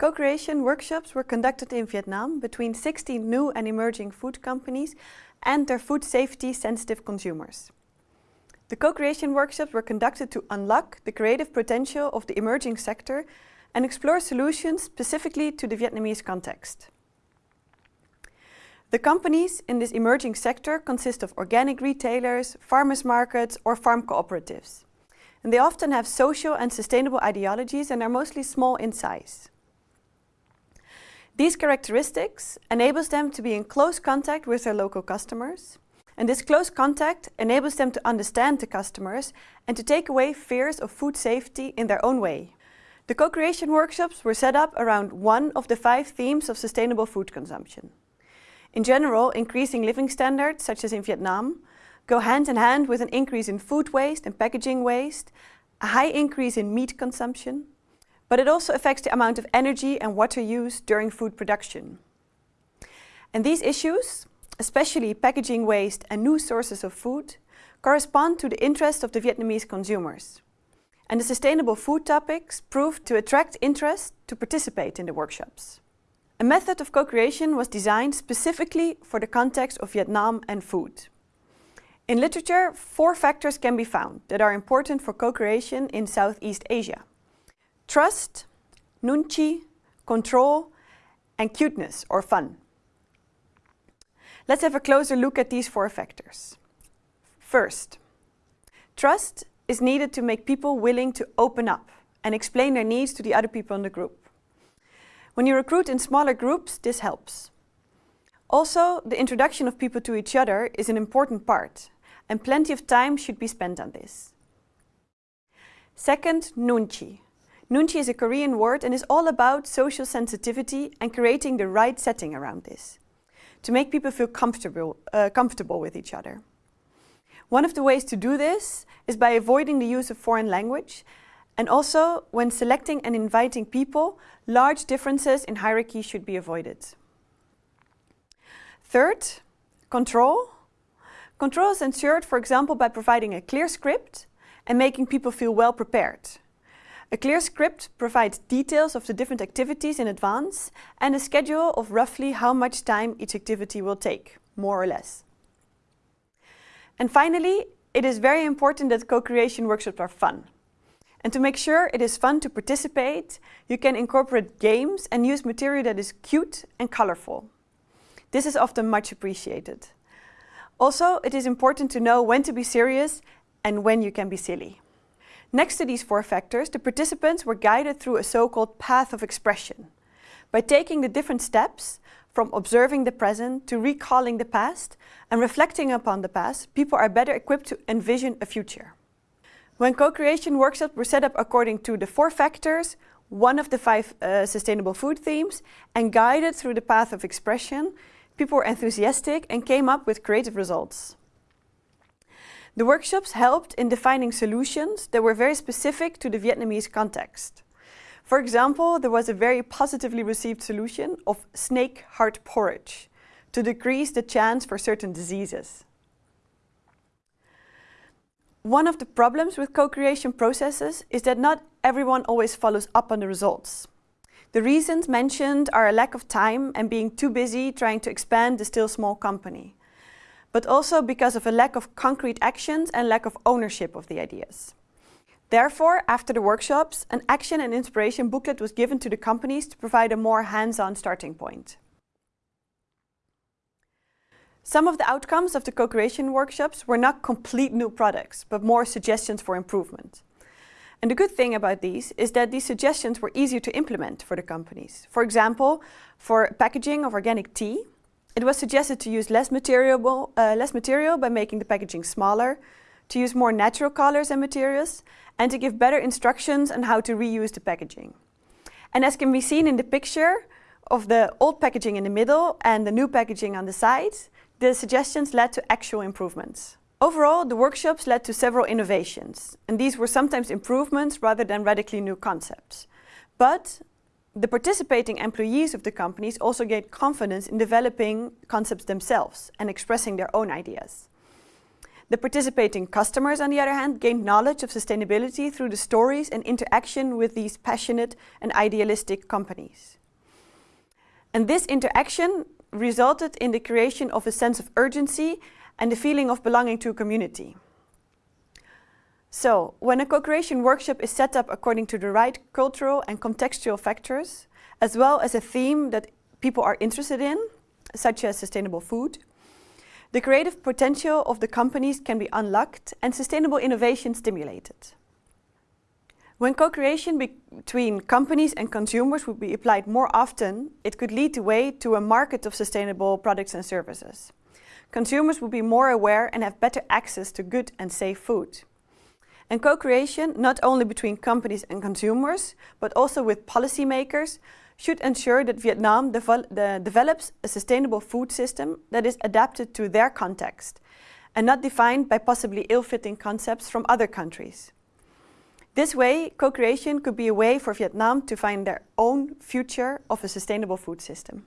Co-creation workshops were conducted in Vietnam between 60 new and emerging food companies and their food safety sensitive consumers. The co-creation workshops were conducted to unlock the creative potential of the emerging sector and explore solutions specifically to the Vietnamese context. The companies in this emerging sector consist of organic retailers, farmers markets or farm cooperatives. And they often have social and sustainable ideologies and are mostly small in size. These characteristics enables them to be in close contact with their local customers. And this close contact enables them to understand the customers and to take away fears of food safety in their own way. The co-creation workshops were set up around one of the five themes of sustainable food consumption. In general, increasing living standards, such as in Vietnam, go hand in hand with an increase in food waste and packaging waste, a high increase in meat consumption, but it also affects the amount of energy and water used during food production. And these issues, especially packaging waste and new sources of food, correspond to the interests of the Vietnamese consumers. And the sustainable food topics proved to attract interest to participate in the workshops. A method of co-creation was designed specifically for the context of Vietnam and food. In literature, four factors can be found that are important for co-creation in Southeast Asia. Trust, nunchi, control and cuteness or fun. Let's have a closer look at these four factors. First, trust is needed to make people willing to open up and explain their needs to the other people in the group. When you recruit in smaller groups, this helps. Also, the introduction of people to each other is an important part and plenty of time should be spent on this. Second, nunchi, Nunchi is a Korean word and is all about social sensitivity and creating the right setting around this, to make people feel comfortable, uh, comfortable with each other. One of the ways to do this is by avoiding the use of foreign language and also when selecting and inviting people, large differences in hierarchy should be avoided. Third, control. Control is ensured, for example, by providing a clear script and making people feel well prepared. A clear script provides details of the different activities in advance and a schedule of roughly how much time each activity will take, more or less. And finally, it is very important that co-creation workshops are fun. And to make sure it is fun to participate, you can incorporate games and use material that is cute and colorful. This is often much appreciated. Also, it is important to know when to be serious and when you can be silly. Next to these four factors, the participants were guided through a so-called path of expression. By taking the different steps, from observing the present to recalling the past and reflecting upon the past, people are better equipped to envision a future. When co-creation workshops were set up according to the four factors, one of the five uh, sustainable food themes, and guided through the path of expression, people were enthusiastic and came up with creative results. The workshops helped in defining solutions that were very specific to the Vietnamese context. For example, there was a very positively received solution of snake heart porridge to decrease the chance for certain diseases. One of the problems with co-creation processes is that not everyone always follows up on the results. The reasons mentioned are a lack of time and being too busy trying to expand the still small company but also because of a lack of concrete actions and lack of ownership of the ideas. Therefore, after the workshops, an action and inspiration booklet was given to the companies to provide a more hands-on starting point. Some of the outcomes of the co-creation workshops were not complete new products, but more suggestions for improvement. And the good thing about these is that these suggestions were easier to implement for the companies. For example, for packaging of organic tea, it was suggested to use less material, uh, less material by making the packaging smaller, to use more natural colors and materials, and to give better instructions on how to reuse the packaging. And as can be seen in the picture of the old packaging in the middle and the new packaging on the sides, the suggestions led to actual improvements. Overall, the workshops led to several innovations, and these were sometimes improvements rather than radically new concepts. But the participating employees of the companies also gained confidence in developing concepts themselves and expressing their own ideas. The participating customers, on the other hand, gained knowledge of sustainability through the stories and interaction with these passionate and idealistic companies. And this interaction resulted in the creation of a sense of urgency and the feeling of belonging to a community. So, when a co-creation workshop is set up according to the right cultural and contextual factors, as well as a theme that people are interested in, such as sustainable food, the creative potential of the companies can be unlocked and sustainable innovation stimulated. When co-creation be between companies and consumers would be applied more often, it could lead the way to a market of sustainable products and services. Consumers will be more aware and have better access to good and safe food. And co-creation, not only between companies and consumers, but also with policymakers, should ensure that Vietnam develops a sustainable food system that is adapted to their context and not defined by possibly ill-fitting concepts from other countries. This way, co-creation could be a way for Vietnam to find their own future of a sustainable food system.